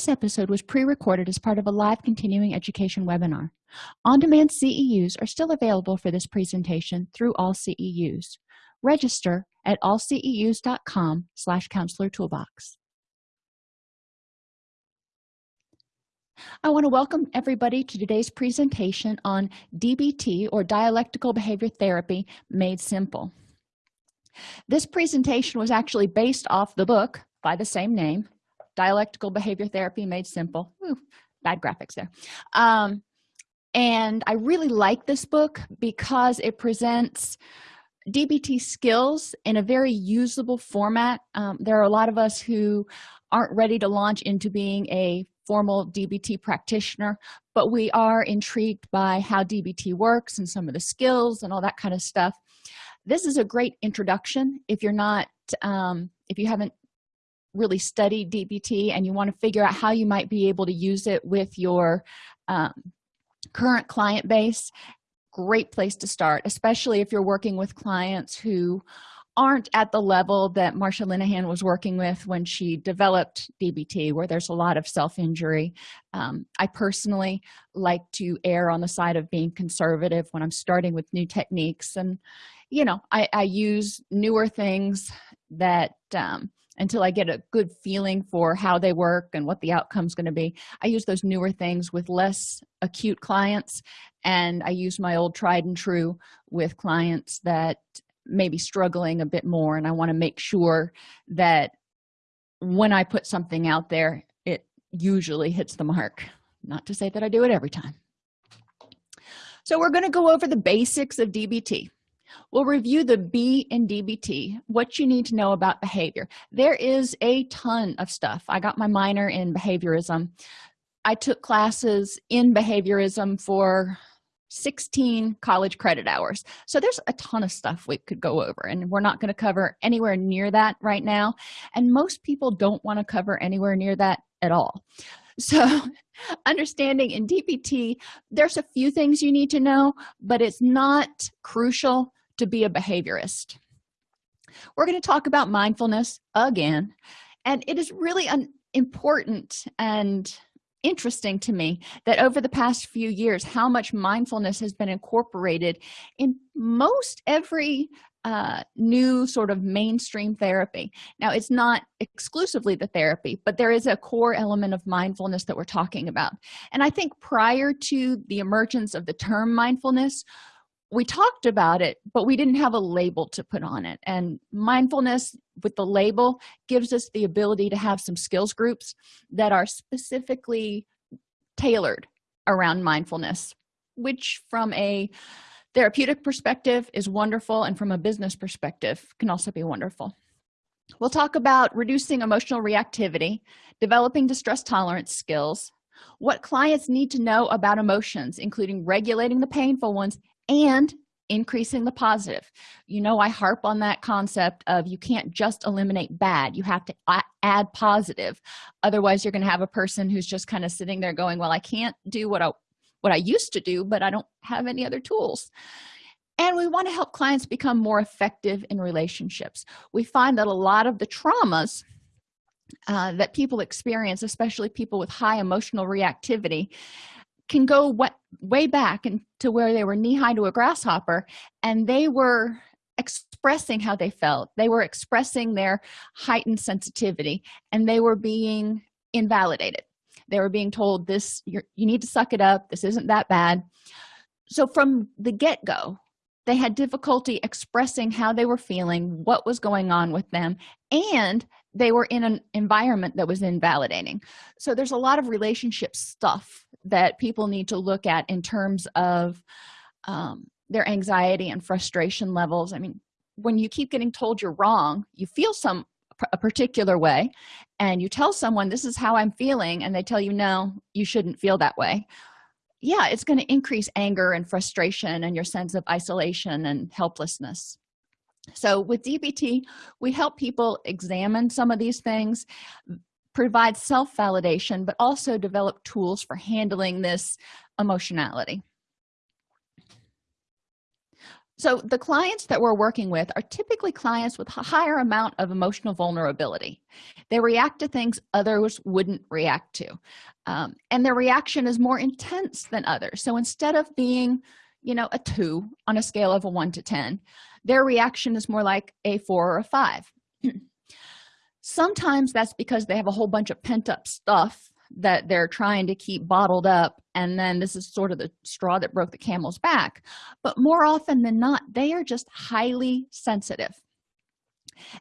this episode was pre-recorded as part of a live continuing education webinar. On-demand ceus are still available for this presentation through all ceus register at allceus.com slash counselor toolbox. I want to welcome everybody to today's presentation on DBT or Dialectical Behavior Therapy Made Simple. This presentation was actually based off the book by the same name, Dialectical Behavior Therapy Made Simple. Ooh, bad graphics there. Um, and I really like this book because it presents DBT skills in a very usable format. Um, there are a lot of us who aren't ready to launch into being a formal dbt practitioner but we are intrigued by how dbt works and some of the skills and all that kind of stuff this is a great introduction if you're not um, if you haven't really studied dbt and you want to figure out how you might be able to use it with your um, current client base great place to start especially if you're working with clients who aren't at the level that marsha linehan was working with when she developed dbt where there's a lot of self-injury. Um, i personally like to err on the side of being conservative when i'm starting with new techniques and you know i, I use newer things that um, until i get a good feeling for how they work and what the outcome's going to be. I use those newer things with less acute clients and i use my old tried and true with clients that maybe struggling a bit more and i want to make sure that when i put something out there it usually hits the mark. Not to say that i do it every time. So we're going to go over the basics of dbt we'll review the b in dbt what you need to know about behavior. There is a ton of stuff. I got my minor in behaviorism. I took classes in behaviorism for 16 college credit hours. So there's a ton of stuff we could go over and we're not going to cover anywhere near that right now. And most people don't want to cover anywhere near that at all. So understanding in dbt there's a few things you need to know but it's not crucial to be a behaviorist. We're going to talk about mindfulness again and it is really an important and interesting to me that over the past few years how much mindfulness has been incorporated in most every uh, new sort of mainstream therapy. Now it's not exclusively the therapy but there is a core element of mindfulness that we're talking about. And i think prior to the emergence of the term mindfulness we talked about it but we didn't have a label to put on it. And mindfulness with the label gives us the ability to have some skills groups that are specifically tailored around mindfulness which from a therapeutic perspective is wonderful and from a business perspective can also be wonderful. We'll talk about reducing emotional reactivity developing distress tolerance skills what clients need to know about emotions including regulating the painful ones and increasing the positive. You know i harp on that concept of you can't just eliminate bad you have to add positive. Otherwise you're going to have a person who's just kind of sitting there going well i can't do what i what i used to do but i don't have any other tools. And we want to help clients become more effective in relationships. We find that a lot of the traumas uh, that people experience especially people with high emotional reactivity can go way back into where they were knee-high to a grasshopper and they were expressing how they felt. They were expressing their heightened sensitivity and they were being invalidated. They were being told this you need to suck it up. This isn't that bad. So from the get-go they had difficulty expressing how they were feeling what was going on with them and they were in an environment that was invalidating. So there's a lot of relationship stuff that people need to look at in terms of um, their anxiety and frustration levels. I mean when you keep getting told you're wrong you feel some a particular way and you tell someone this is how i'm feeling and they tell you no you shouldn't feel that way. Yeah it's going to increase anger and frustration and your sense of isolation and helplessness so with dbt we help people examine some of these things provide self-validation but also develop tools for handling this emotionality. So the clients that we're working with are typically clients with a higher amount of emotional vulnerability. They react to things others wouldn't react to um, and their reaction is more intense than others. So instead of being you know a two on a scale of a one to ten their reaction is more like a four or a five. Sometimes that's because they have a whole bunch of pent-up stuff that they're trying to keep bottled up and then this is sort of the straw that broke the camel's back. But more often than not they are just highly sensitive.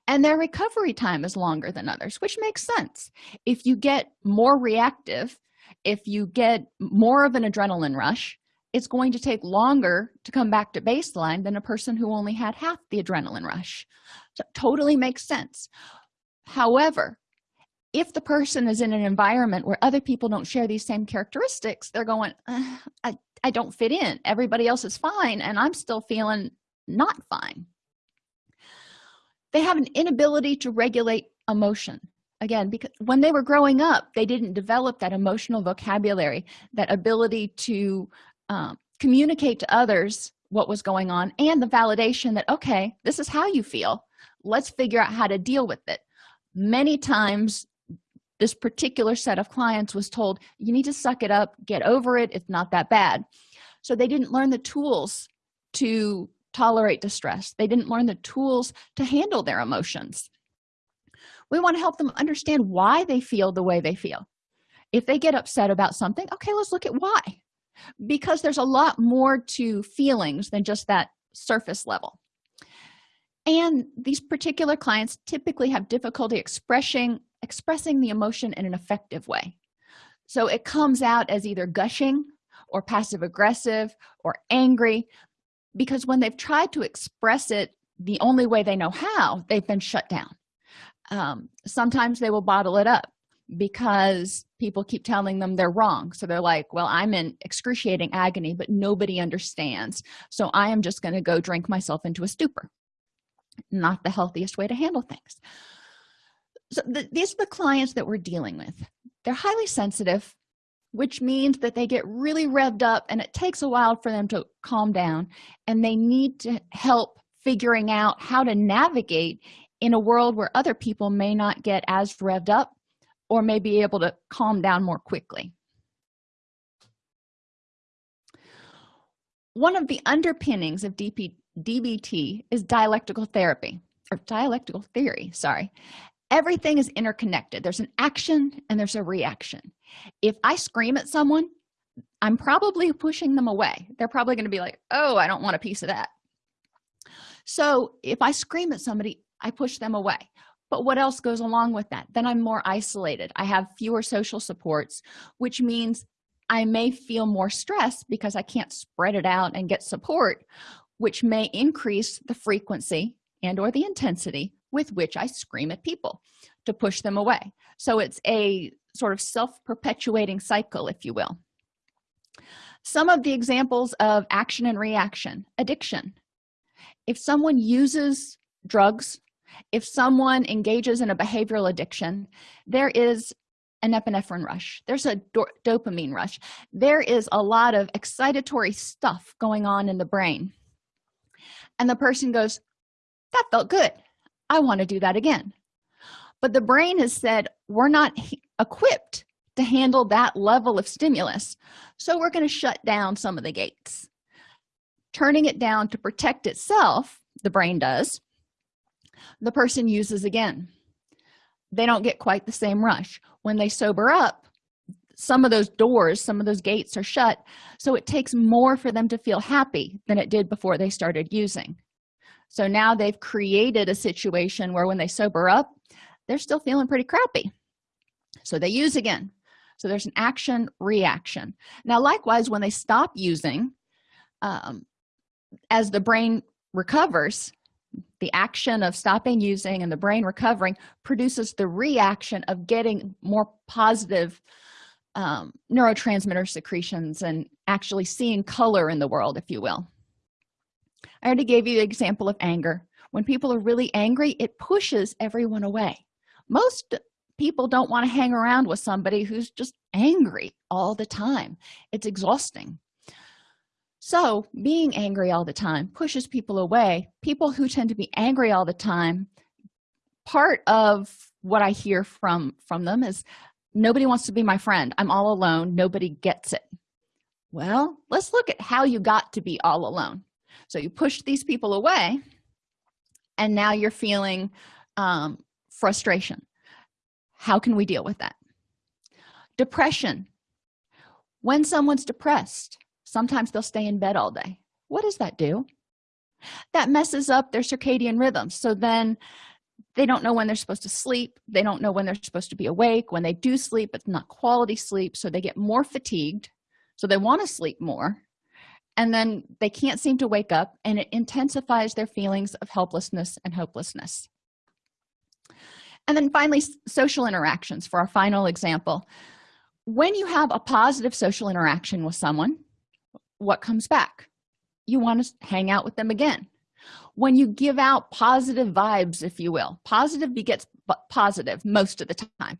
And their recovery time is longer than others which makes sense. If you get more reactive if you get more of an adrenaline rush it's going to take longer to come back to baseline than a person who only had half the adrenaline rush. So totally makes sense. However if the person is in an environment where other people don't share these same characteristics they're going uh, I, I don't fit in. Everybody else is fine and i'm still feeling not fine. They have an inability to regulate emotion. Again because when they were growing up they didn't develop that emotional vocabulary that ability to um, communicate to others what was going on and the validation that okay this is how you feel. Let's figure out how to deal with it. Many times this particular set of clients was told you need to suck it up get over it it's not that bad. So they didn't learn the tools to tolerate distress. They didn't learn the tools to handle their emotions. We want to help them understand why they feel the way they feel. If they get upset about something okay let's look at why because there's a lot more to feelings than just that surface level. And these particular clients typically have difficulty expressing expressing the emotion in an effective way. So it comes out as either gushing or passive aggressive or angry because when they've tried to express it the only way they know how they've been shut down. Um, sometimes they will bottle it up because people keep telling them they're wrong. So they're like well i'm in excruciating agony but nobody understands. So i am just going to go drink myself into a stupor. Not the healthiest way to handle things. So these are the clients that we're dealing with. They're highly sensitive which means that they get really revved up and it takes a while for them to calm down and they need to help figuring out how to navigate in a world where other people may not get as revved up or may be able to calm down more quickly. One of the underpinnings of DP, dbt is dialectical therapy or dialectical theory sorry. Everything is interconnected. There's an action and there's a reaction. If i scream at someone i'm probably pushing them away. They're probably going to be like oh i don't want a piece of that. So if i scream at somebody i push them away but what else goes along with that? Then i'm more isolated. I have fewer social supports which means i may feel more stress because i can't spread it out and get support which may increase the frequency and or the intensity with which i scream at people to push them away. So it's a sort of self-perpetuating cycle if you will. Some of the examples of action and reaction addiction. If someone uses drugs if someone engages in a behavioral addiction there is an epinephrine rush. There's a do dopamine rush. There is a lot of excitatory stuff going on in the brain. And the person goes that felt good. I want to do that again. But the brain has said we're not equipped to handle that level of stimulus so we're going to shut down some of the gates. Turning it down to protect itself the brain does the person uses again. They don't get quite the same rush. When they sober up some of those doors some of those gates are shut so it takes more for them to feel happy than it did before they started using. So now they've created a situation where when they sober up they're still feeling pretty crappy. So they use again. So there's an action reaction. Now likewise when they stop using um, as the brain recovers the action of stopping using and the brain recovering produces the reaction of getting more positive um, neurotransmitter secretions and actually seeing color in the world if you will. I already gave you the example of anger. When people are really angry it pushes everyone away. Most people don't want to hang around with somebody who's just angry all the time. It's exhausting so being angry all the time pushes people away. People who tend to be angry all the time part of what i hear from from them is nobody wants to be my friend. I'm all alone. Nobody gets it. Well let's look at how you got to be all alone. So you pushed these people away and now you're feeling um, frustration. How can we deal with that? Depression. When someone's depressed sometimes they'll stay in bed all day. What does that do? That messes up their circadian rhythms so then they don't know when they're supposed to sleep. They don't know when they're supposed to be awake. When they do sleep it's not quality sleep. So they get more fatigued. So they want to sleep more. And then they can't seem to wake up and it intensifies their feelings of helplessness and hopelessness. And then finally social interactions for our final example. When you have a positive social interaction with someone what comes back. You want to hang out with them again. When you give out positive vibes if you will positive begets positive most of the time.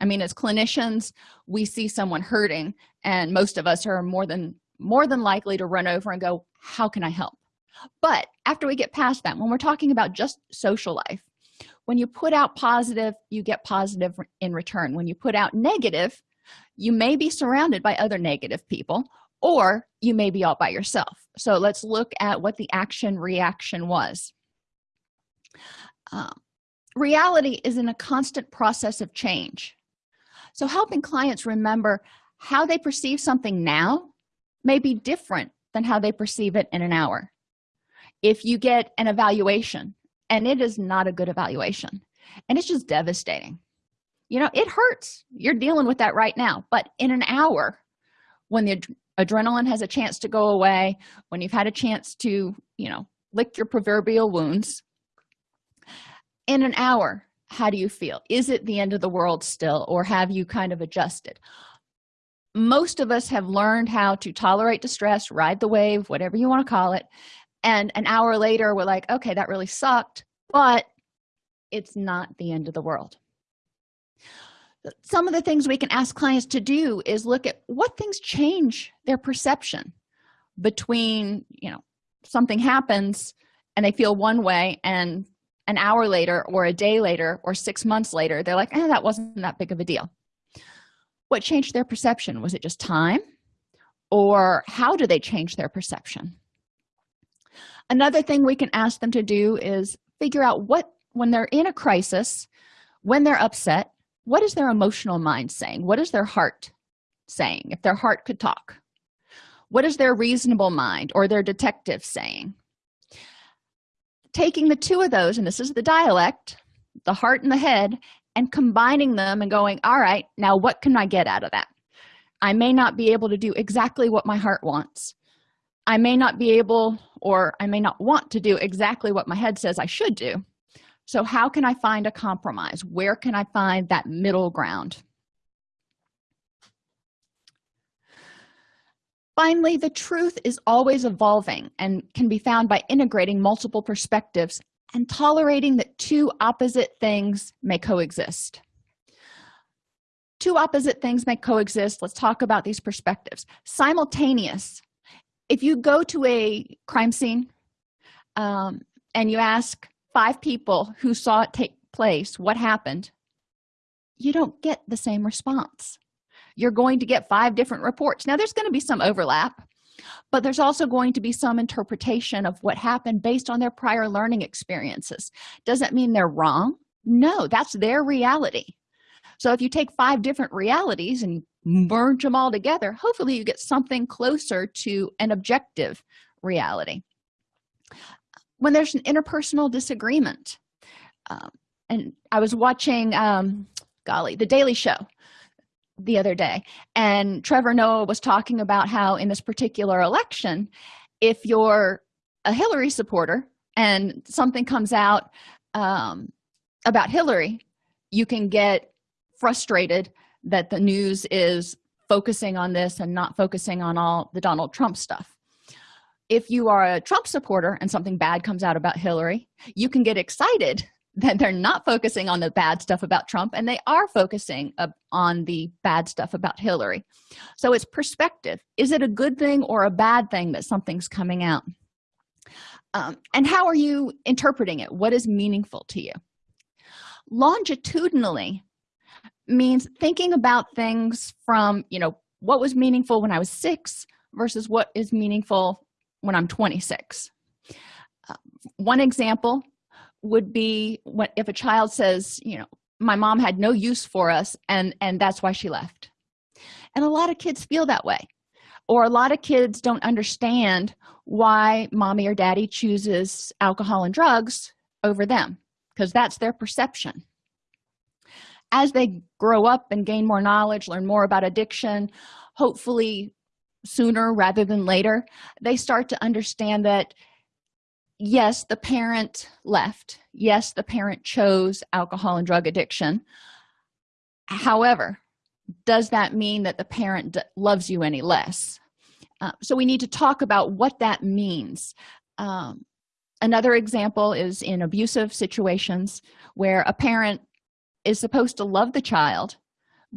I mean as clinicians we see someone hurting and most of us are more than more than likely to run over and go how can i help? But after we get past that when we're talking about just social life when you put out positive you get positive in return. When you put out negative you may be surrounded by other negative people or you may be all by yourself. So let's look at what the action reaction was. Um, reality is in a constant process of change. So helping clients remember how they perceive something now may be different than how they perceive it in an hour. If you get an evaluation and it is not a good evaluation and it's just devastating. You know it hurts. You're dealing with that right now. But in an hour when the adrenaline has a chance to go away when you've had a chance to you know lick your proverbial wounds in an hour how do you feel? Is it the end of the world still or have you kind of adjusted? Most of us have learned how to tolerate distress ride the wave whatever you want to call it and an hour later we're like okay that really sucked but it's not the end of the world some of the things we can ask clients to do is look at what things change their perception between you know something happens and they feel one way and an hour later or a day later or six months later they're like eh, that wasn't that big of a deal. What changed their perception? Was it just time? Or how do they change their perception? Another thing we can ask them to do is figure out what when they're in a crisis when they're upset what is their emotional mind saying? What is their heart saying if their heart could talk? What is their reasonable mind or their detective saying? Taking the two of those and this is the dialect the heart and the head and combining them and going all right now what can i get out of that? I may not be able to do exactly what my heart wants. I may not be able or i may not want to do exactly what my head says i should do so how can i find a compromise? Where can i find that middle ground? Finally the truth is always evolving and can be found by integrating multiple perspectives and tolerating that two opposite things may coexist. Two opposite things may coexist. Let's talk about these perspectives. Simultaneous. If you go to a crime scene um, and you ask five people who saw it take place what happened? You don't get the same response. You're going to get five different reports. Now there's going to be some overlap but there's also going to be some interpretation of what happened based on their prior learning experiences. Does that mean they're wrong? No that's their reality. So if you take five different realities and merge them all together hopefully you get something closer to an objective reality when there's an interpersonal disagreement. Um, and i was watching um golly the daily show the other day and trevor noah was talking about how in this particular election if you're a hillary supporter and something comes out um, about hillary you can get frustrated that the news is focusing on this and not focusing on all the donald trump stuff if you are a trump supporter and something bad comes out about hillary you can get excited that they're not focusing on the bad stuff about trump and they are focusing on the bad stuff about hillary. So it's perspective. Is it a good thing or a bad thing that something's coming out? Um, and how are you interpreting it? What is meaningful to you? Longitudinally means thinking about things from you know what was meaningful when i was six versus what is meaningful when i'm 26 uh, one example would be what if a child says you know my mom had no use for us and and that's why she left. And a lot of kids feel that way or a lot of kids don't understand why mommy or daddy chooses alcohol and drugs over them because that's their perception. As they grow up and gain more knowledge learn more about addiction hopefully sooner rather than later they start to understand that yes the parent left. Yes the parent chose alcohol and drug addiction. However does that mean that the parent loves you any less? Uh, so we need to talk about what that means. Um, another example is in abusive situations where a parent is supposed to love the child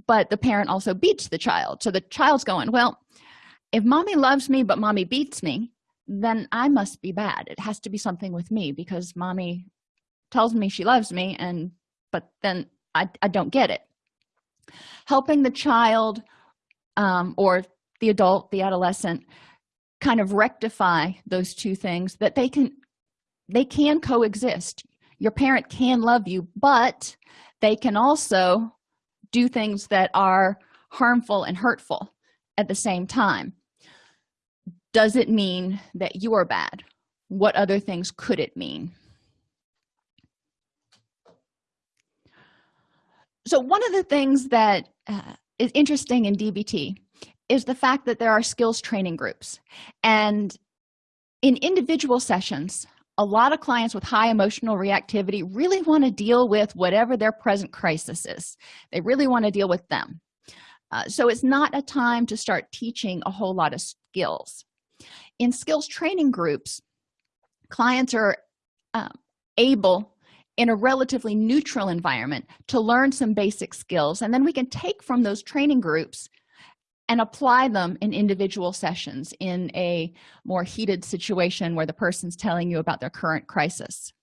but the parent also beats the child. So the child's going well if mommy loves me but mommy beats me then i must be bad. It has to be something with me because mommy tells me she loves me and but then i, I don't get it. Helping the child um, or the adult the adolescent kind of rectify those two things that they can they can coexist. Your parent can love you but they can also do things that are harmful and hurtful at the same time does it mean that you are bad? What other things could it mean? So one of the things that uh, is interesting in dbt is the fact that there are skills training groups. And in individual sessions a lot of clients with high emotional reactivity really want to deal with whatever their present crisis is. They really want to deal with them. Uh, so it's not a time to start teaching a whole lot of skills in skills training groups clients are um, able in a relatively neutral environment to learn some basic skills and then we can take from those training groups and apply them in individual sessions in a more heated situation where the person's telling you about their current crisis.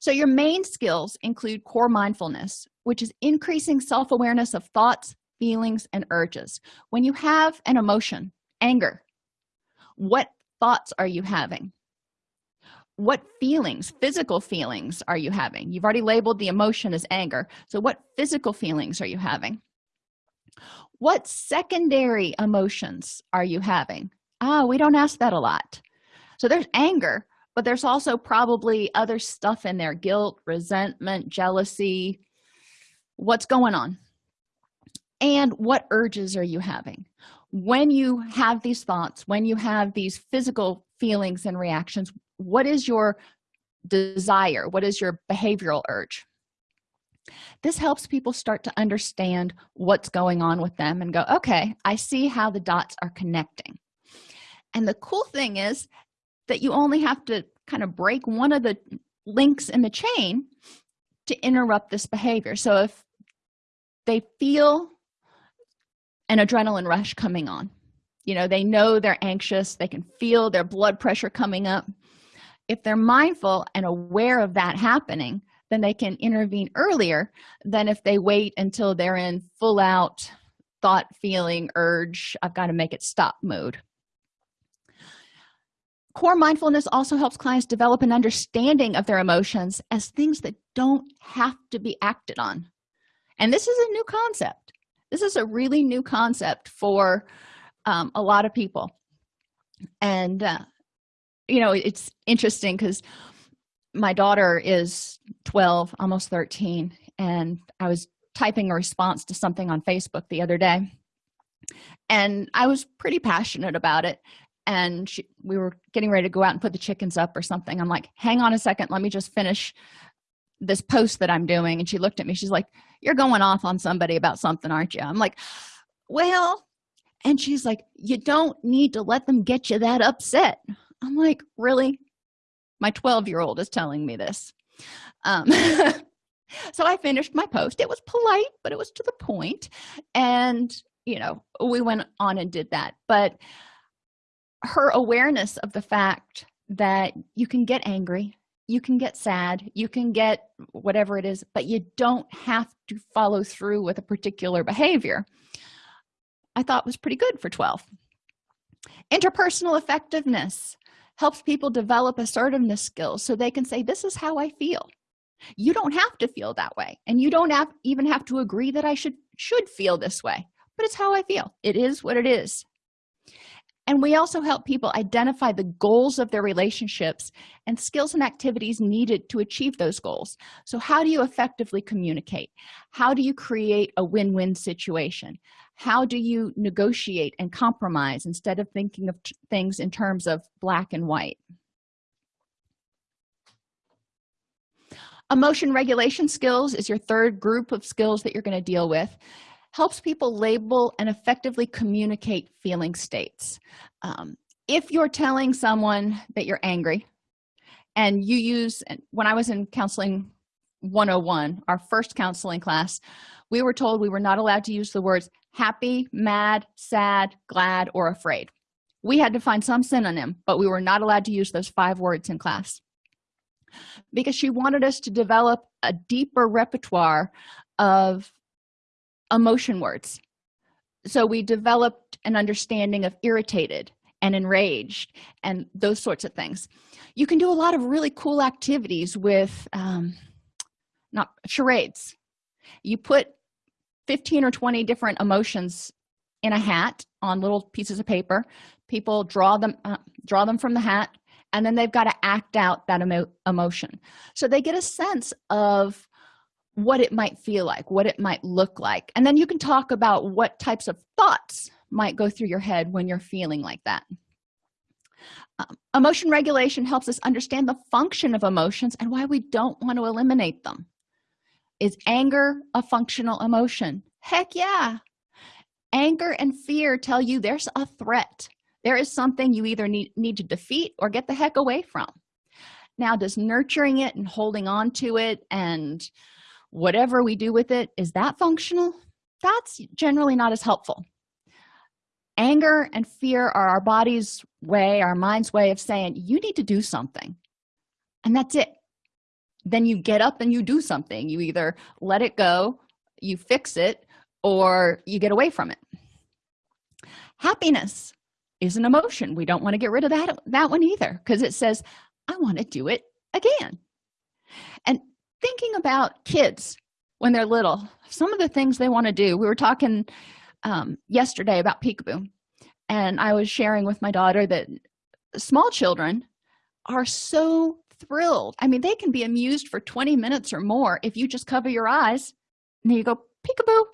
So your main skills include core mindfulness which is increasing self-awareness of thoughts feelings and urges. When you have an emotion anger what thoughts are you having? What feelings physical feelings are you having? You've already labeled the emotion as anger. So what physical feelings are you having? What secondary emotions are you having? Ah we don't ask that a lot. So there's anger but there's also probably other stuff in there guilt resentment jealousy. What's going on? And what urges are you having when you have these thoughts when you have these physical feelings and reactions what is your desire? What is your behavioral urge? This helps people start to understand what's going on with them and go okay i see how the dots are connecting. And the cool thing is that you only have to kind of break one of the links in the chain to interrupt this behavior. So if they feel an adrenaline rush coming on. You know they know they're anxious they can feel their blood pressure coming up. If they're mindful and aware of that happening then they can intervene earlier than if they wait until they're in full out thought feeling urge i've got to make it stop mode. Core mindfulness also helps clients develop an understanding of their emotions as things that don't have to be acted on. And this is a new concept this is a really new concept for um, a lot of people. And uh, you know it's interesting because my daughter is 12 almost 13 and i was typing a response to something on facebook the other day and i was pretty passionate about it and she, we were getting ready to go out and put the chickens up or something. I'm like hang on a second let me just finish this post that i'm doing and she looked at me she's like you're going off on somebody about something aren't you? I'm like well and she's like you don't need to let them get you that upset. I'm like really? My 12 year old is telling me this. Um, so i finished my post. It was polite but it was to the point and you know we went on and did that. But her awareness of the fact that you can get angry you can get sad you can get whatever it is but you don't have to follow through with a particular behavior. I thought was pretty good for 12 interpersonal effectiveness helps people develop assertiveness skills so they can say this is how i feel. You don't have to feel that way and you don't have even have to agree that i should should feel this way but it's how i feel. It is what it is and we also help people identify the goals of their relationships and skills and activities needed to achieve those goals. So how do you effectively communicate? How do you create a win-win situation? How do you negotiate and compromise instead of thinking of things in terms of black and white? Emotion regulation skills is your third group of skills that you're going to deal with helps people label and effectively communicate feeling states. Um, if you're telling someone that you're angry and you use when i was in counseling 101 our first counseling class we were told we were not allowed to use the words happy mad sad glad or afraid. We had to find some synonym but we were not allowed to use those five words in class. Because she wanted us to develop a deeper repertoire of emotion words. So we developed an understanding of irritated and enraged and those sorts of things. You can do a lot of really cool activities with um, not charades. You put 15 or 20 different emotions in a hat on little pieces of paper. People draw them uh, draw them from the hat and then they've got to act out that emo emotion. So they get a sense of what it might feel like what it might look like. And then you can talk about what types of thoughts might go through your head when you're feeling like that. Um, emotion regulation helps us understand the function of emotions and why we don't want to eliminate them. Is anger a functional emotion? Heck yeah. Anger and fear tell you there's a threat. There is something you either need, need to defeat or get the heck away from. Now does nurturing it and holding on to it and whatever we do with it is that functional? That's generally not as helpful. Anger and fear are our body's way our mind's way of saying you need to do something. And that's it. Then you get up and you do something. You either let it go you fix it or you get away from it. Happiness is an emotion. We don't want to get rid of that that one either because it says i want to do it again. And thinking about kids when they're little. Some of the things they want to do. We were talking um, yesterday about peekaboo and i was sharing with my daughter that small children are so thrilled. I mean they can be amused for 20 minutes or more if you just cover your eyes and then you go peekaboo.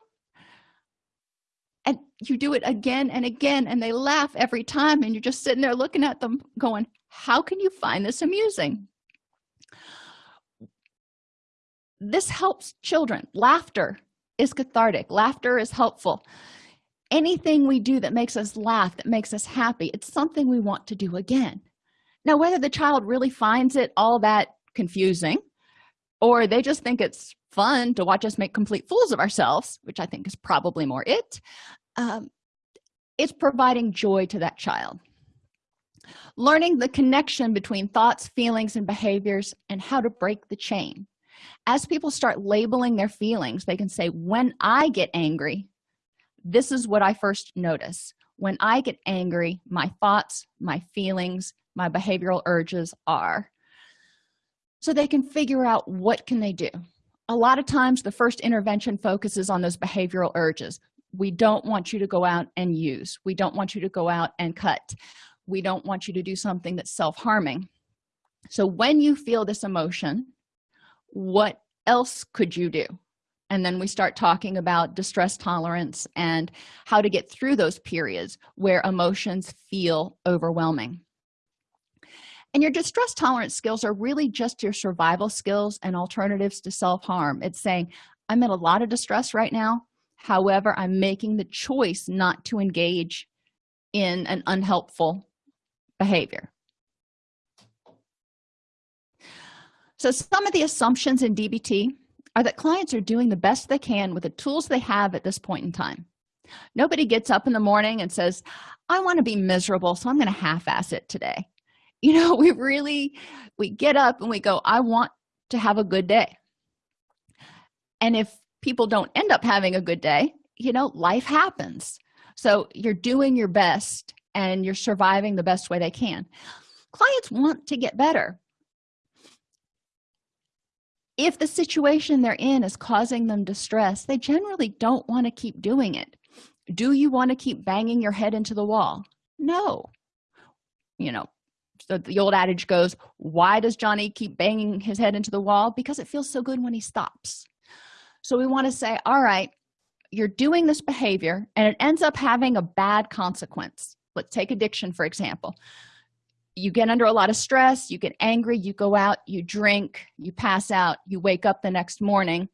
And you do it again and again and they laugh every time and you're just sitting there looking at them going how can you find this amusing this helps children. Laughter is cathartic. Laughter is helpful. Anything we do that makes us laugh that makes us happy it's something we want to do again. Now whether the child really finds it all that confusing or they just think it's fun to watch us make complete fools of ourselves which i think is probably more it um, it's providing joy to that child. Learning the connection between thoughts feelings and behaviors and how to break the chain as people start labeling their feelings they can say when i get angry this is what i first notice. When i get angry my thoughts my feelings my behavioral urges are. So they can figure out what can they do. A lot of times the first intervention focuses on those behavioral urges. We don't want you to go out and use. We don't want you to go out and cut. We don't want you to do something that's self-harming. So when you feel this emotion what else could you do? And then we start talking about distress tolerance and how to get through those periods where emotions feel overwhelming. And your distress tolerance skills are really just your survival skills and alternatives to self-harm. It's saying i'm in a lot of distress right now. However i'm making the choice not to engage in an unhelpful behavior so some of the assumptions in dbt are that clients are doing the best they can with the tools they have at this point in time. Nobody gets up in the morning and says i want to be miserable so i'm going to half-ass it today. You know we really we get up and we go i want to have a good day. And if people don't end up having a good day you know life happens. So you're doing your best and you're surviving the best way they can. Clients want to get better if the situation they're in is causing them distress they generally don't want to keep doing it. Do you want to keep banging your head into the wall? No. You know so the old adage goes why does johnny keep banging his head into the wall? Because it feels so good when he stops. So we want to say all right you're doing this behavior and it ends up having a bad consequence. Let's take addiction for example you get under a lot of stress you get angry you go out you drink you pass out you wake up the next morning.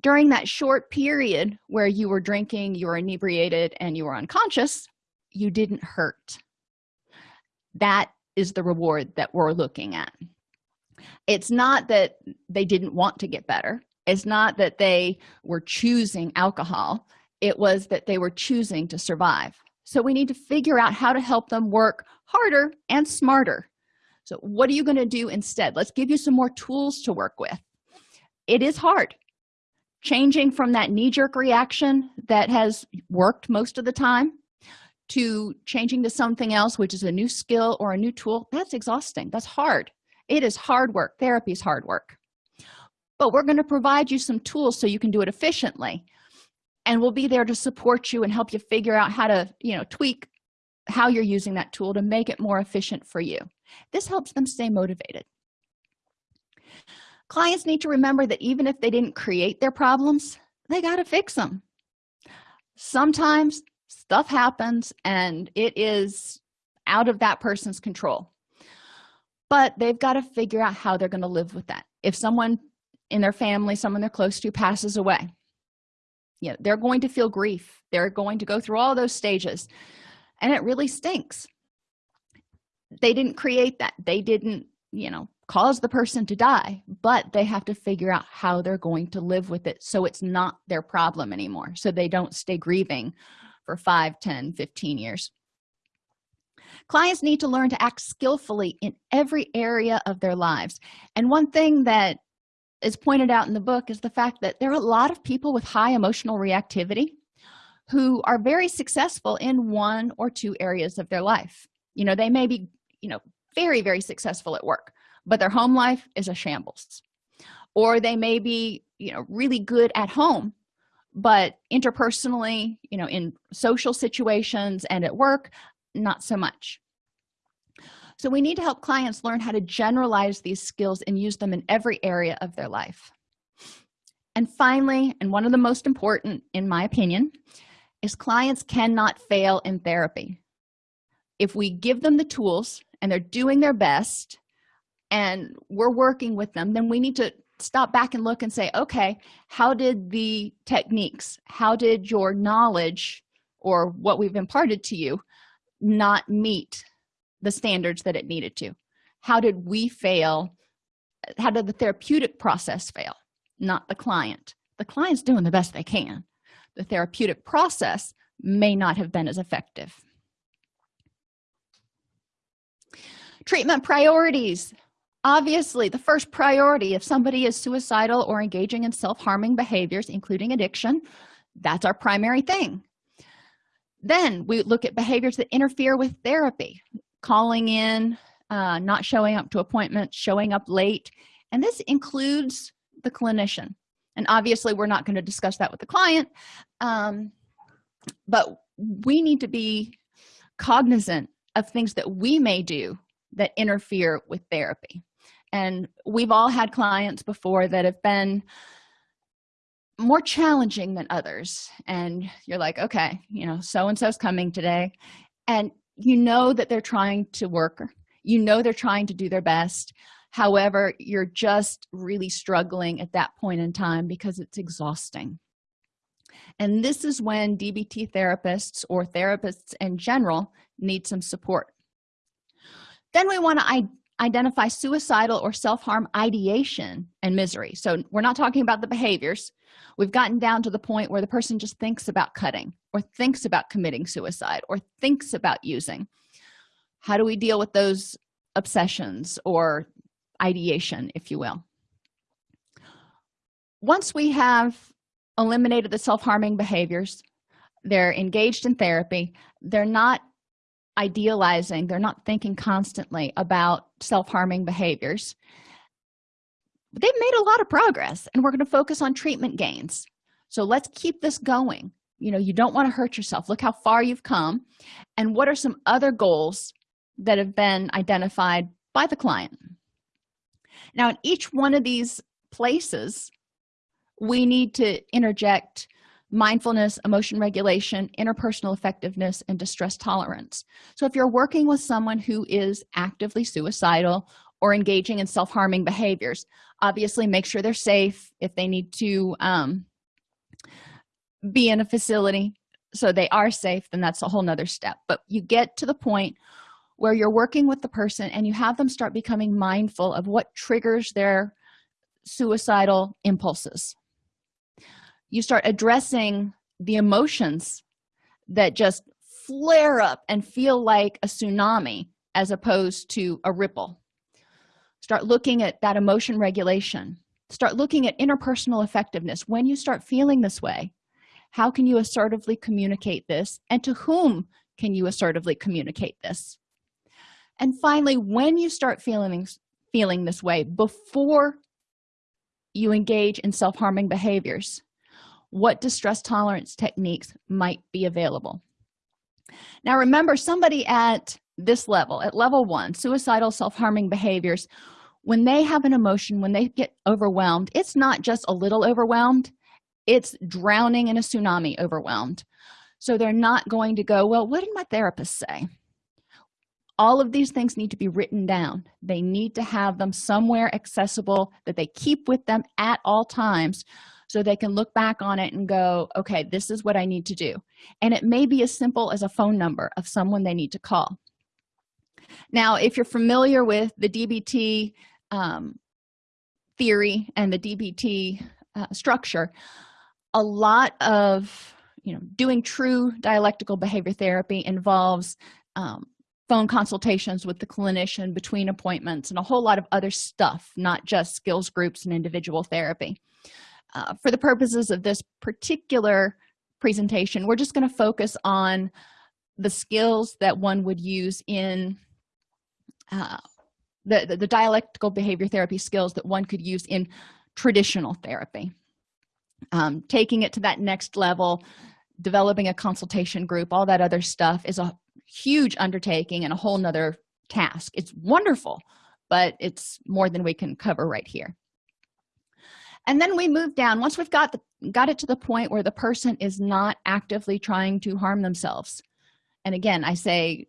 During that short period where you were drinking you were inebriated and you were unconscious you didn't hurt. That is the reward that we're looking at. It's not that they didn't want to get better. It's not that they were choosing alcohol. It was that they were choosing to survive so we need to figure out how to help them work harder and smarter. So what are you going to do instead? Let's give you some more tools to work with. It is hard. Changing from that knee-jerk reaction that has worked most of the time to changing to something else which is a new skill or a new tool that's exhausting. That's hard. It is hard work. Therapy is hard work. But we're going to provide you some tools so you can do it efficiently and we'll be there to support you and help you figure out how to you know tweak how you're using that tool to make it more efficient for you. This helps them stay motivated. Clients need to remember that even if they didn't create their problems they got to fix them sometimes stuff happens and it is out of that person's control. But they've got to figure out how they're going to live with that. If someone in their family someone they're close to passes away you know they're going to feel grief. They're going to go through all those stages and it really stinks. They didn't create that. They didn't you know cause the person to die but they have to figure out how they're going to live with it so it's not their problem anymore so they don't stay grieving for 5 10 15 years. Clients need to learn to act skillfully in every area of their lives and one thing that is pointed out in the book is the fact that there are a lot of people with high emotional reactivity who are very successful in one or two areas of their life. You know they may be you know very very successful at work but their home life is a shambles. Or they may be you know really good at home but interpersonally you know in social situations and at work not so much so we need to help clients learn how to generalize these skills and use them in every area of their life. And finally and one of the most important in my opinion is clients cannot fail in therapy. If we give them the tools and they're doing their best and we're working with them then we need to stop back and look and say okay how did the techniques how did your knowledge or what we've imparted to you not meet the standards that it needed to. How did we fail? How did the therapeutic process fail? Not the client. The client's doing the best they can. The therapeutic process may not have been as effective. Treatment priorities. Obviously the first priority if somebody is suicidal or engaging in self-harming behaviors including addiction that's our primary thing. Then we look at behaviors that interfere with therapy calling in uh, not showing up to appointments showing up late. And this includes the clinician. And obviously we're not going to discuss that with the client um, but we need to be cognizant of things that we may do that interfere with therapy. And we've all had clients before that have been more challenging than others. And you're like okay you know so and so's coming today. And you know that they're trying to work you know they're trying to do their best. However you're just really struggling at that point in time because it's exhausting. And this is when dbt therapists or therapists in general need some support. Then we want to identify suicidal or self-harm ideation and misery. So we're not talking about the behaviors. We've gotten down to the point where the person just thinks about cutting or thinks about committing suicide or thinks about using. How do we deal with those obsessions or ideation if you will? Once we have eliminated the self-harming behaviors they're engaged in therapy they're not idealizing they're not thinking constantly about self-harming behaviors. They've made a lot of progress and we're going to focus on treatment gains. So let's keep this going. You know you don't want to hurt yourself. Look how far you've come and what are some other goals that have been identified by the client? Now in each one of these places we need to interject mindfulness emotion regulation interpersonal effectiveness and distress tolerance. So if you're working with someone who is actively suicidal or engaging in self-harming behaviors obviously make sure they're safe. If they need to um, be in a facility so they are safe then that's a whole nother step. But you get to the point where you're working with the person and you have them start becoming mindful of what triggers their suicidal impulses you start addressing the emotions that just flare up and feel like a tsunami as opposed to a ripple. Start looking at that emotion regulation. Start looking at interpersonal effectiveness. When you start feeling this way how can you assertively communicate this? And to whom can you assertively communicate this? And finally when you start feeling feeling this way before you engage in self-harming behaviors what distress tolerance techniques might be available. Now remember somebody at this level at level one suicidal self-harming behaviors when they have an emotion when they get overwhelmed it's not just a little overwhelmed it's drowning in a tsunami overwhelmed. So they're not going to go well what did my therapist say? All of these things need to be written down. They need to have them somewhere accessible that they keep with them at all times so they can look back on it and go okay this is what i need to do. And it may be as simple as a phone number of someone they need to call. Now if you're familiar with the dbt um, theory and the dbt uh, structure a lot of you know doing true dialectical behavior therapy involves um, phone consultations with the clinician between appointments and a whole lot of other stuff not just skills groups and individual therapy uh, for the purposes of this particular presentation we're just going to focus on the skills that one would use in uh, the, the, the dialectical behavior therapy skills that one could use in traditional therapy. Um, taking it to that next level developing a consultation group all that other stuff is a huge undertaking and a whole nother task. It's wonderful but it's more than we can cover right here and then we move down. Once we've got the got it to the point where the person is not actively trying to harm themselves and again i say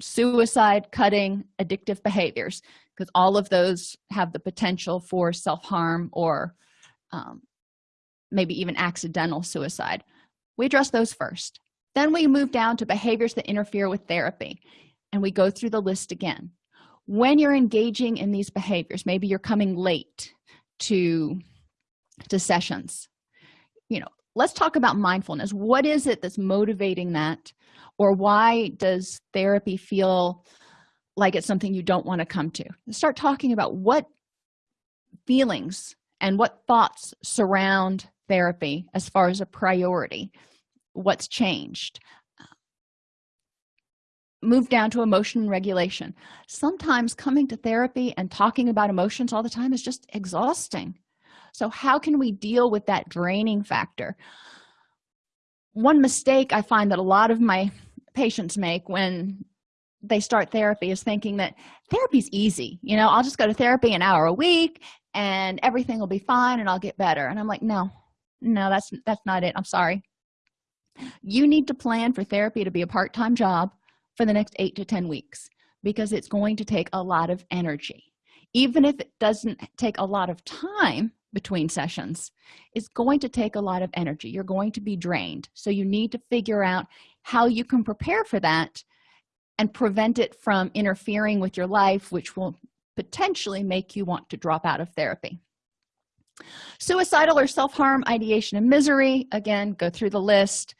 suicide cutting addictive behaviors because all of those have the potential for self-harm or um, maybe even accidental suicide. We address those first. Then we move down to behaviors that interfere with therapy and we go through the list again. When you're engaging in these behaviors maybe you're coming late to to sessions. You know let's talk about mindfulness. What is it that's motivating that? Or why does therapy feel like it's something you don't want to come to? Start talking about what feelings and what thoughts surround therapy as far as a priority. What's changed? Move down to emotion regulation. Sometimes coming to therapy and talking about emotions all the time is just exhausting so how can we deal with that draining factor? One mistake i find that a lot of my patients make when they start therapy is thinking that therapy's easy. You know i'll just go to therapy an hour a week and everything will be fine and i'll get better. And i'm like no no that's that's not it. I'm sorry. You need to plan for therapy to be a part-time job for the next eight to ten weeks because it's going to take a lot of energy. Even if it doesn't take a lot of time between sessions is going to take a lot of energy. You're going to be drained. So you need to figure out how you can prepare for that and prevent it from interfering with your life which will potentially make you want to drop out of therapy. Suicidal or self-harm ideation and misery again go through the list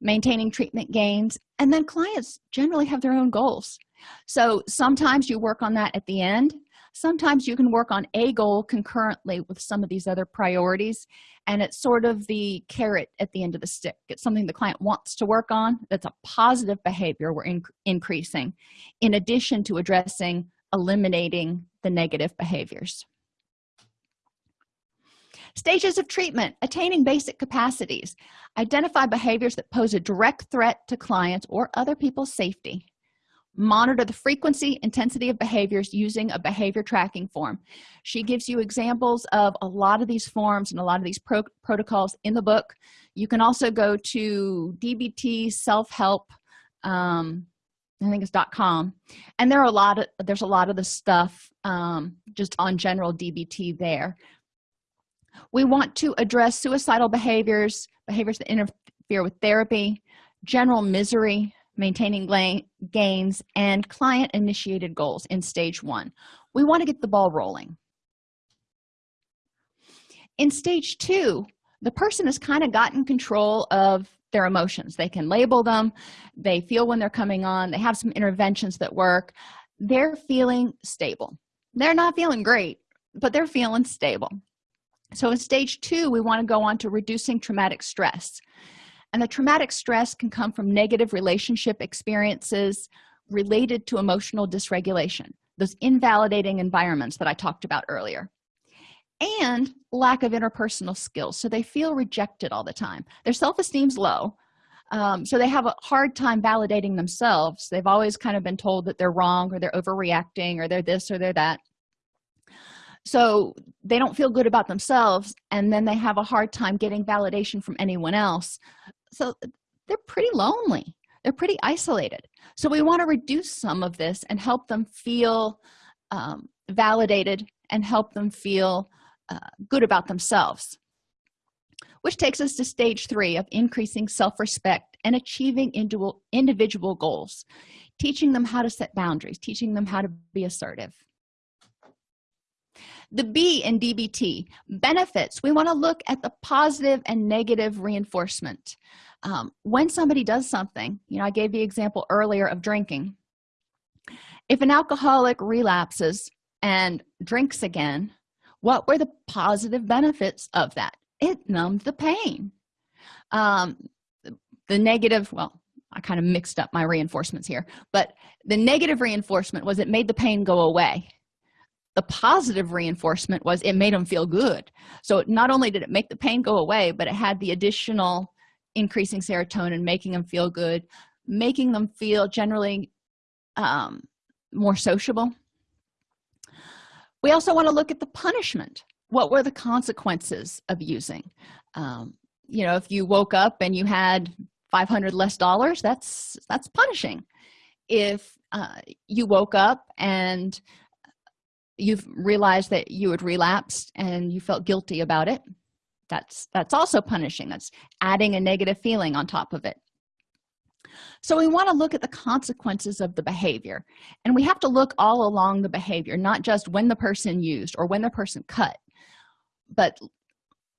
maintaining treatment gains and then clients generally have their own goals. So sometimes you work on that at the end sometimes you can work on a goal concurrently with some of these other priorities and it's sort of the carrot at the end of the stick. It's something the client wants to work on that's a positive behavior we're in increasing in addition to addressing eliminating the negative behaviors. Stages of treatment attaining basic capacities. Identify behaviors that pose a direct threat to clients or other people's safety monitor the frequency intensity of behaviors using a behavior tracking form. She gives you examples of a lot of these forms and a lot of these pro protocols in the book. You can also go to dbt self-help um, i think it's dot com. And there are a lot of there's a lot of the stuff um, just on general dbt there. We want to address suicidal behaviors behaviors that interfere with therapy general misery maintaining gains and client initiated goals in stage one. We want to get the ball rolling. In stage two the person has kind of gotten control of their emotions. They can label them they feel when they're coming on they have some interventions that work. They're feeling stable. They're not feeling great but they're feeling stable. So in stage two we want to go on to reducing traumatic stress and the traumatic stress can come from negative relationship experiences related to emotional dysregulation those invalidating environments that i talked about earlier and lack of interpersonal skills. So they feel rejected all the time. Their self-esteem's low um, so they have a hard time validating themselves. They've always kind of been told that they're wrong or they're overreacting or they're this or they're that. So they don't feel good about themselves and then they have a hard time getting validation from anyone else so they're pretty lonely. They're pretty isolated. So we want to reduce some of this and help them feel um, validated and help them feel uh, good about themselves. Which takes us to stage three of increasing self-respect and achieving individual individual goals. Teaching them how to set boundaries teaching them how to be assertive the b in dbt benefits. We want to look at the positive and negative reinforcement. Um, when somebody does something you know i gave the example earlier of drinking. If an alcoholic relapses and drinks again what were the positive benefits of that? It numbed the pain. Um, the negative well i kind of mixed up my reinforcements here but the negative reinforcement was it made the pain go away the positive reinforcement was it made them feel good. So not only did it make the pain go away but it had the additional increasing serotonin making them feel good making them feel generally um, more sociable. We also want to look at the punishment. What were the consequences of using? Um, you know if you woke up and you had 500 less dollars that's that's punishing. If uh, you woke up and you've realized that you had relapsed and you felt guilty about it that's that's also punishing. That's adding a negative feeling on top of it. So we want to look at the consequences of the behavior and we have to look all along the behavior not just when the person used or when the person cut but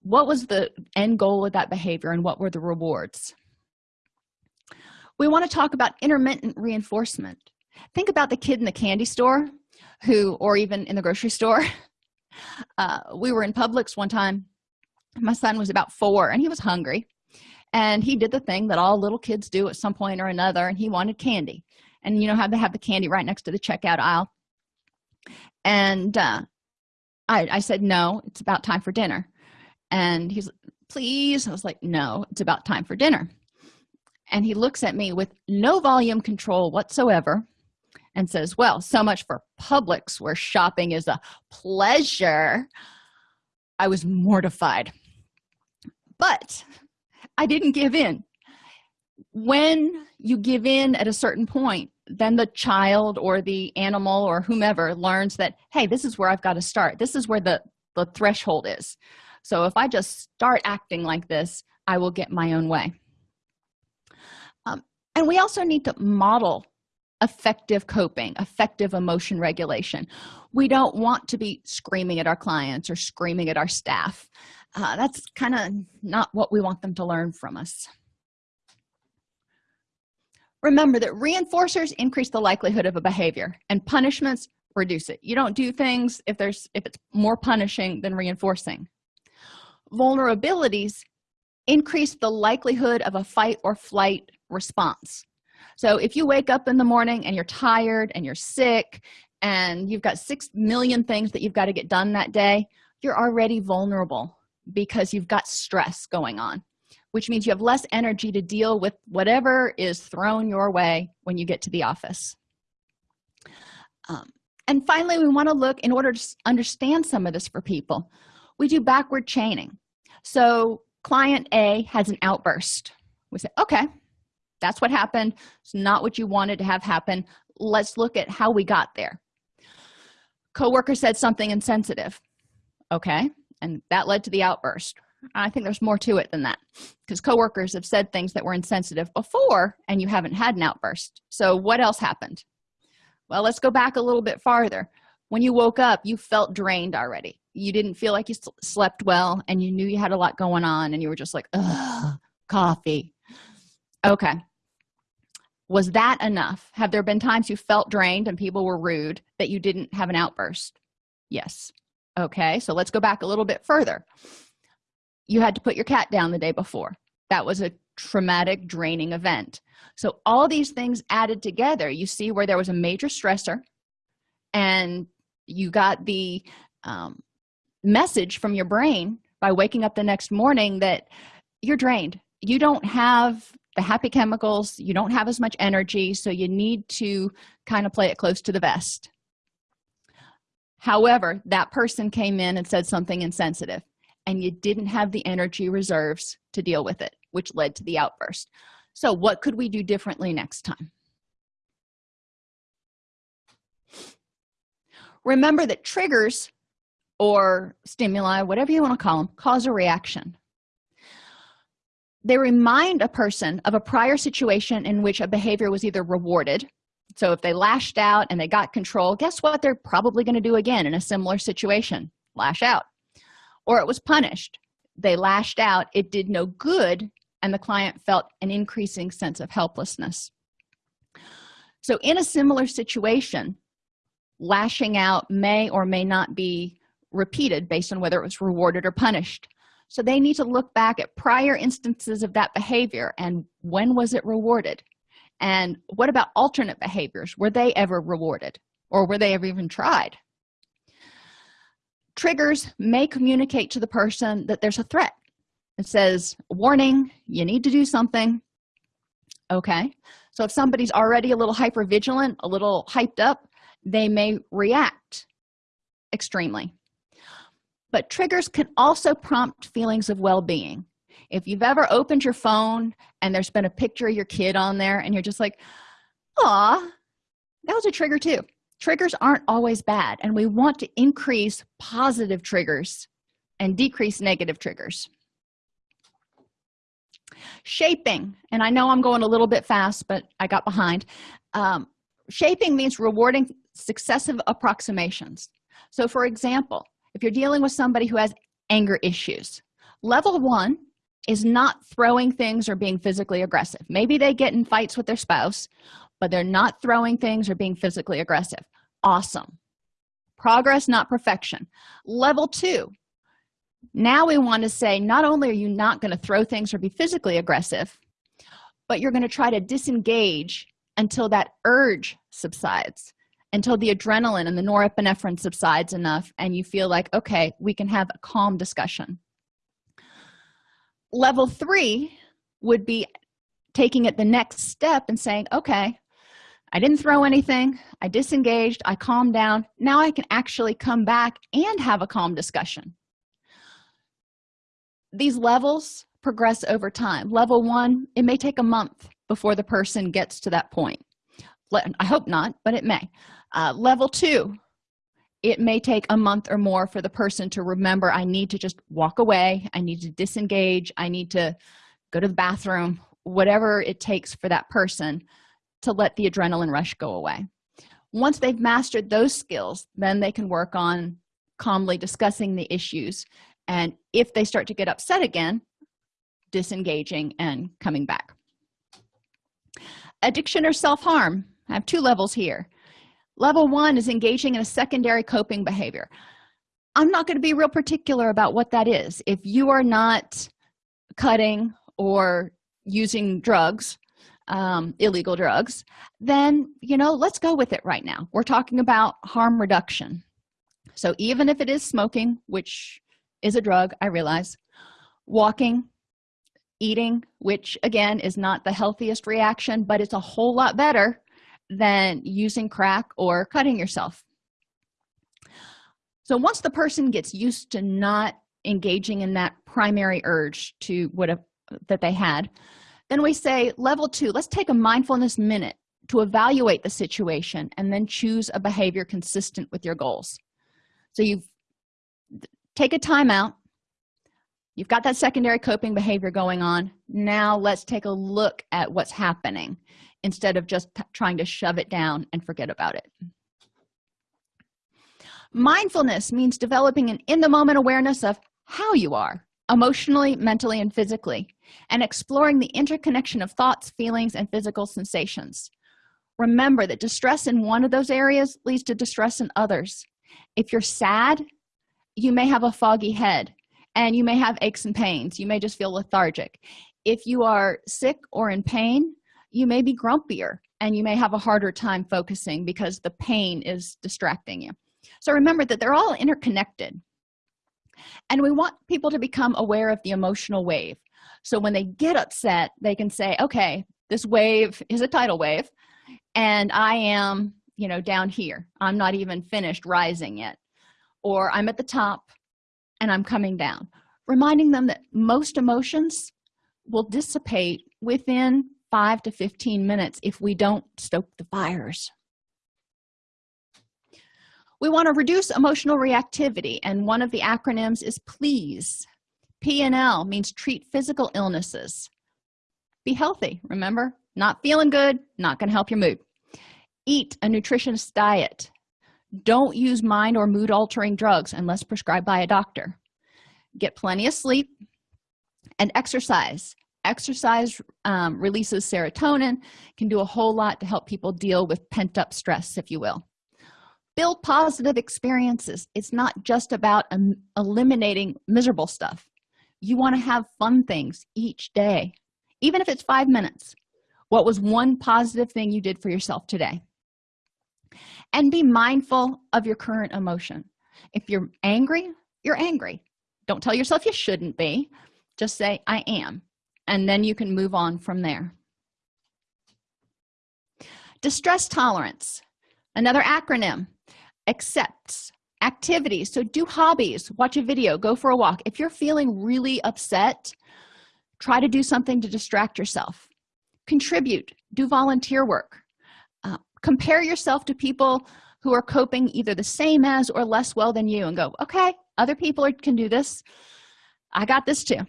what was the end goal of that behavior and what were the rewards? We want to talk about intermittent reinforcement. Think about the kid in the candy store who or even in the grocery store. Uh, we were in publix one time. My son was about four and he was hungry. And he did the thing that all little kids do at some point or another and he wanted candy. And you know how they have the candy right next to the checkout aisle? And uh, I, I said no it's about time for dinner. And he's please? I was like no it's about time for dinner. And he looks at me with no volume control whatsoever and says well so much for publix where shopping is a pleasure. I was mortified. But i didn't give in. When you give in at a certain point then the child or the animal or whomever learns that hey this is where i've got to start. This is where the the threshold is. So if i just start acting like this i will get my own way. Um, and we also need to model effective coping effective emotion regulation. We don't want to be screaming at our clients or screaming at our staff. Uh, that's kind of not what we want them to learn from us. Remember that reinforcers increase the likelihood of a behavior and punishments reduce it. You don't do things if there's if it's more punishing than reinforcing. Vulnerabilities increase the likelihood of a fight or flight response so if you wake up in the morning and you're tired and you're sick and you've got six million things that you've got to get done that day you're already vulnerable because you've got stress going on which means you have less energy to deal with whatever is thrown your way when you get to the office. Um, and finally we want to look in order to understand some of this for people. We do backward chaining. So client a has an outburst. We say okay that's what happened. It's not what you wanted to have happen. Let's look at how we got there. Coworker said something insensitive. Okay and that led to the outburst. I think there's more to it than that because coworkers have said things that were insensitive before and you haven't had an outburst. So what else happened? Well let's go back a little bit farther. When you woke up you felt drained already. You didn't feel like you slept well and you knew you had a lot going on and you were just like Ugh, coffee. Okay was that enough? Have there been times you felt drained and people were rude that you didn't have an outburst? Yes. Okay so let's go back a little bit further. You had to put your cat down the day before. That was a traumatic draining event. So all these things added together you see where there was a major stressor and you got the um, message from your brain by waking up the next morning that you're drained. You don't have the happy chemicals you don't have as much energy so you need to kind of play it close to the vest. However that person came in and said something insensitive and you didn't have the energy reserves to deal with it which led to the outburst. So what could we do differently next time? Remember that triggers or stimuli whatever you want to call them cause a reaction they remind a person of a prior situation in which a behavior was either rewarded. So if they lashed out and they got control guess what they're probably going to do again in a similar situation? Lash out. Or it was punished. They lashed out it did no good and the client felt an increasing sense of helplessness. So in a similar situation lashing out may or may not be repeated based on whether it was rewarded or punished so they need to look back at prior instances of that behavior and when was it rewarded? And what about alternate behaviors? Were they ever rewarded? Or were they ever even tried? Triggers may communicate to the person that there's a threat. It says warning you need to do something. Okay. So if somebody's already a little hyper vigilant a little hyped up they may react extremely but triggers can also prompt feelings of well-being. If you've ever opened your phone and there's been a picture of your kid on there and you're just like ah that was a trigger too. Triggers aren't always bad and we want to increase positive triggers and decrease negative triggers. Shaping and i know i'm going a little bit fast but i got behind. Um, shaping means rewarding successive approximations. So for example if you're dealing with somebody who has anger issues level one is not throwing things or being physically aggressive. Maybe they get in fights with their spouse but they're not throwing things or being physically aggressive. Awesome. Progress not perfection. Level two now we want to say not only are you not going to throw things or be physically aggressive but you're going to try to disengage until that urge subsides until the adrenaline and the norepinephrine subsides enough and you feel like okay we can have a calm discussion. Level three would be taking it the next step and saying okay i didn't throw anything i disengaged i calmed down. Now i can actually come back and have a calm discussion. These levels progress over time. Level one it may take a month before the person gets to that point. I hope not but it may uh, level two it may take a month or more for the person to remember i need to just walk away i need to disengage i need to go to the bathroom whatever it takes for that person to let the adrenaline rush go away. Once they've mastered those skills then they can work on calmly discussing the issues. And if they start to get upset again disengaging and coming back. Addiction or self-harm i have two levels here level one is engaging in a secondary coping behavior. I'm not going to be real particular about what that is. If you are not cutting or using drugs um, illegal drugs then you know let's go with it right now. We're talking about harm reduction. So even if it is smoking which is a drug i realize walking eating which again is not the healthiest reaction but it's a whole lot better than using crack or cutting yourself. So once the person gets used to not engaging in that primary urge to what a, that they had then we say level two let's take a mindfulness minute to evaluate the situation and then choose a behavior consistent with your goals. So you take a timeout you've got that secondary coping behavior going on. Now let's take a look at what's happening instead of just trying to shove it down and forget about it. Mindfulness means developing an in-the-moment awareness of how you are emotionally mentally and physically and exploring the interconnection of thoughts feelings and physical sensations. Remember that distress in one of those areas leads to distress in others. If you're sad you may have a foggy head and you may have aches and pains. You may just feel lethargic. If you are sick or in pain you may be grumpier and you may have a harder time focusing because the pain is distracting you. So remember that they're all interconnected. And we want people to become aware of the emotional wave. So when they get upset they can say okay this wave is a tidal wave and i am you know down here. I'm not even finished rising yet. Or i'm at the top and i'm coming down. Reminding them that most emotions will dissipate within 5 to 15 minutes if we don't stoke the fires. We want to reduce emotional reactivity and one of the acronyms is please. P&l means treat physical illnesses. Be healthy remember? Not feeling good not going to help your mood. Eat a nutritious diet. Don't use mind or mood altering drugs unless prescribed by a doctor. Get plenty of sleep and exercise exercise um, releases serotonin can do a whole lot to help people deal with pent-up stress if you will. Build positive experiences. It's not just about um, eliminating miserable stuff. You want to have fun things each day even if it's five minutes. What was one positive thing you did for yourself today? And be mindful of your current emotion. If you're angry you're angry. Don't tell yourself you shouldn't be. Just say i am and then you can move on from there. Distress tolerance another acronym accepts activities. So do hobbies watch a video go for a walk. If you're feeling really upset try to do something to distract yourself. Contribute do volunteer work. Uh, compare yourself to people who are coping either the same as or less well than you and go okay other people can do this. I got this too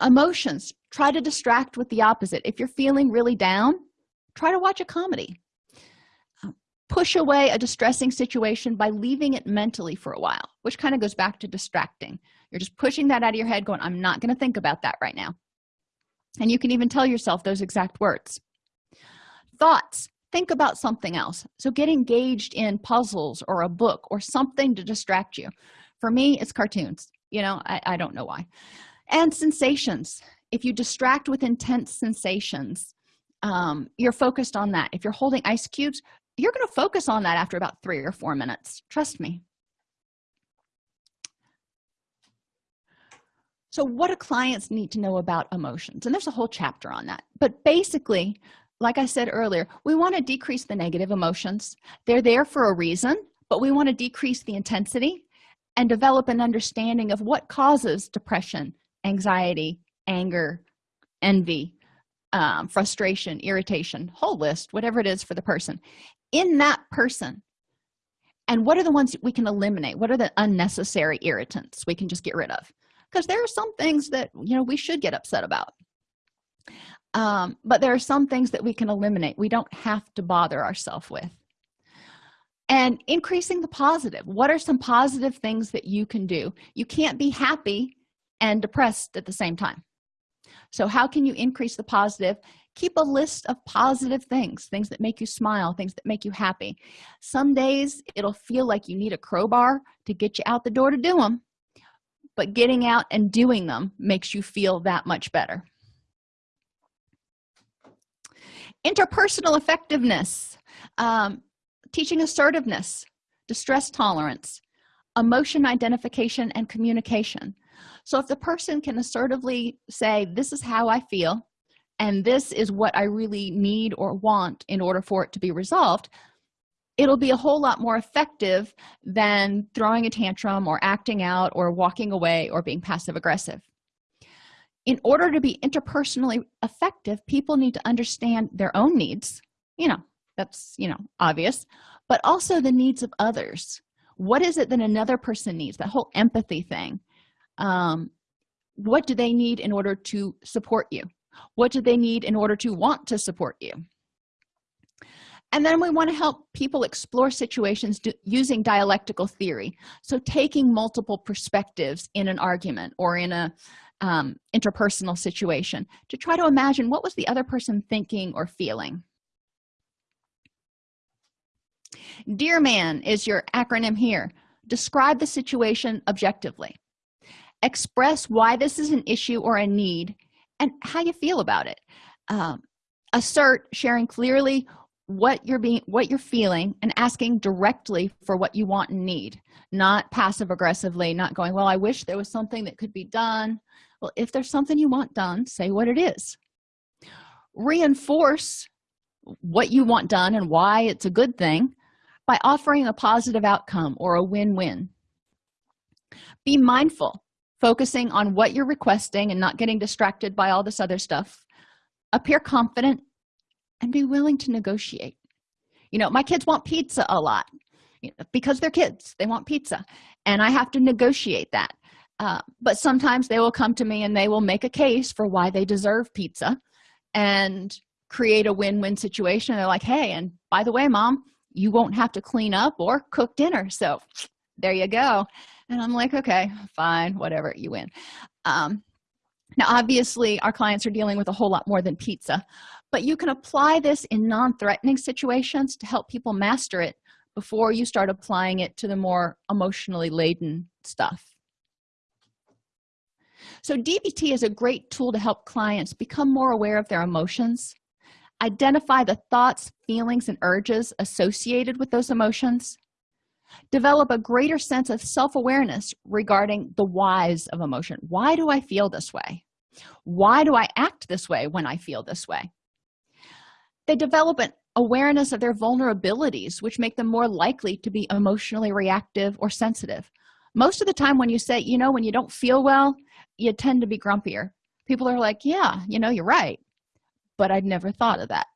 emotions. Try to distract with the opposite. If you're feeling really down try to watch a comedy. Um, push away a distressing situation by leaving it mentally for a while which kind of goes back to distracting. You're just pushing that out of your head going i'm not going to think about that right now. And you can even tell yourself those exact words. Thoughts. Think about something else. So get engaged in puzzles or a book or something to distract you. For me it's cartoons. You know i, I don't know why and sensations. If you distract with intense sensations um, you're focused on that. If you're holding ice cubes you're going to focus on that after about three or four minutes. Trust me. So what do clients need to know about emotions? And there's a whole chapter on that. But basically like i said earlier we want to decrease the negative emotions. They're there for a reason but we want to decrease the intensity and develop an understanding of what causes depression anxiety anger envy um, frustration irritation whole list whatever it is for the person. In that person and what are the ones we can eliminate? What are the unnecessary irritants we can just get rid of? Because there are some things that you know we should get upset about. Um, but there are some things that we can eliminate we don't have to bother ourselves with. And increasing the positive. What are some positive things that you can do? You can't be happy and depressed at the same time. So how can you increase the positive? Keep a list of positive things things that make you smile things that make you happy. Some days it'll feel like you need a crowbar to get you out the door to do them but getting out and doing them makes you feel that much better. Interpersonal effectiveness um, teaching assertiveness distress tolerance emotion identification and communication so if the person can assertively say this is how i feel and this is what i really need or want in order for it to be resolved it'll be a whole lot more effective than throwing a tantrum or acting out or walking away or being passive aggressive in order to be interpersonally effective people need to understand their own needs. You know that's you know obvious but also the needs of others. What is it that another person needs? That whole empathy thing um, what do they need in order to support you? What do they need in order to want to support you? And then we want to help people explore situations using dialectical theory. So taking multiple perspectives in an argument or in a um, interpersonal situation to try to imagine what was the other person thinking or feeling. Dear man is your acronym here. Describe the situation objectively express why this is an issue or a need and how you feel about it. Um, assert sharing clearly what you're being what you're feeling and asking directly for what you want and need not passive aggressively not going well i wish there was something that could be done. Well if there's something you want done say what it is. Reinforce what you want done and why it's a good thing by offering a positive outcome or a win-win. Be mindful focusing on what you're requesting and not getting distracted by all this other stuff appear confident and be willing to negotiate. You know my kids want pizza a lot because they're kids they want pizza and i have to negotiate that. Uh, but sometimes they will come to me and they will make a case for why they deserve pizza and create a win-win situation. They're like hey and by the way mom you won't have to clean up or cook dinner so there you go and i'm like okay fine whatever you win. Um, now obviously our clients are dealing with a whole lot more than pizza but you can apply this in non-threatening situations to help people master it before you start applying it to the more emotionally laden stuff. So dbt is a great tool to help clients become more aware of their emotions identify the thoughts feelings and urges associated with those emotions develop a greater sense of self-awareness regarding the whys of emotion. Why do i feel this way? Why do i act this way when i feel this way? They develop an awareness of their vulnerabilities which make them more likely to be emotionally reactive or sensitive. Most of the time when you say you know when you don't feel well you tend to be grumpier. People are like yeah you know you're right. But i'd never thought of that.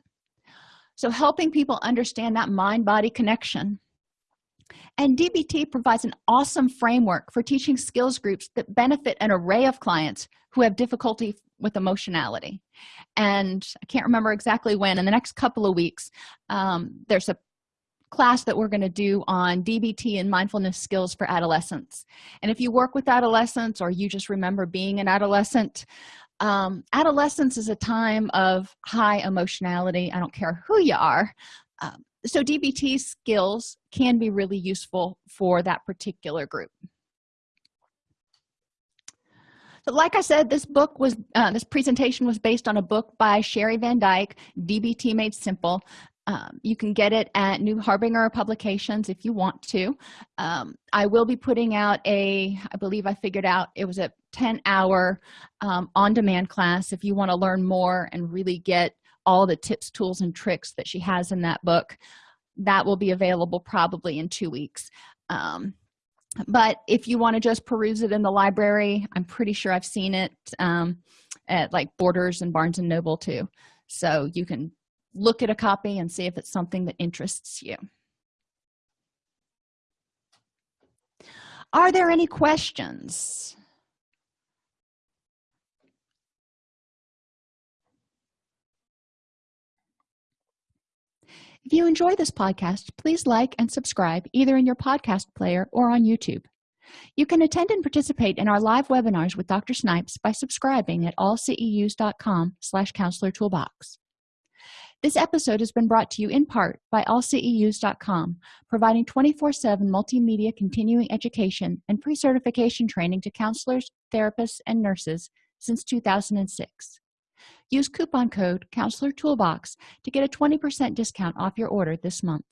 So helping people understand that mind body connection and dbt provides an awesome framework for teaching skills groups that benefit an array of clients who have difficulty with emotionality. And i can't remember exactly when in the next couple of weeks um, there's a class that we're going to do on dbt and mindfulness skills for adolescents. And if you work with adolescents or you just remember being an adolescent um, adolescence is a time of high emotionality. I don't care who you are um, so dbt skills can be really useful for that particular group. So like i said this book was uh, this presentation was based on a book by Sheri Van Dijk dbt made simple. Um, you can get it at new harbinger publications if you want to. Um, i will be putting out a i believe i figured out it was a 10 hour um, on-demand class if you want to learn more and really get all the tips tools and tricks that she has in that book. That will be available probably in two weeks. Um, but if you want to just peruse it in the library i'm pretty sure i've seen it um, at like borders and barnes and noble too. So you can look at a copy and see if it's something that interests you. Are there any questions if you enjoy this podcast please like and subscribe either in your podcast player or on youtube. You can attend and participate in our live webinars with dr snipes by subscribing at allceus.com slash counselor toolbox. This episode has been brought to you in part by allceus.com providing 24-7 multimedia continuing education and pre-certification training to counselors therapists and nurses since 2006 use coupon code counselor toolbox to get a 20 percent discount off your order this month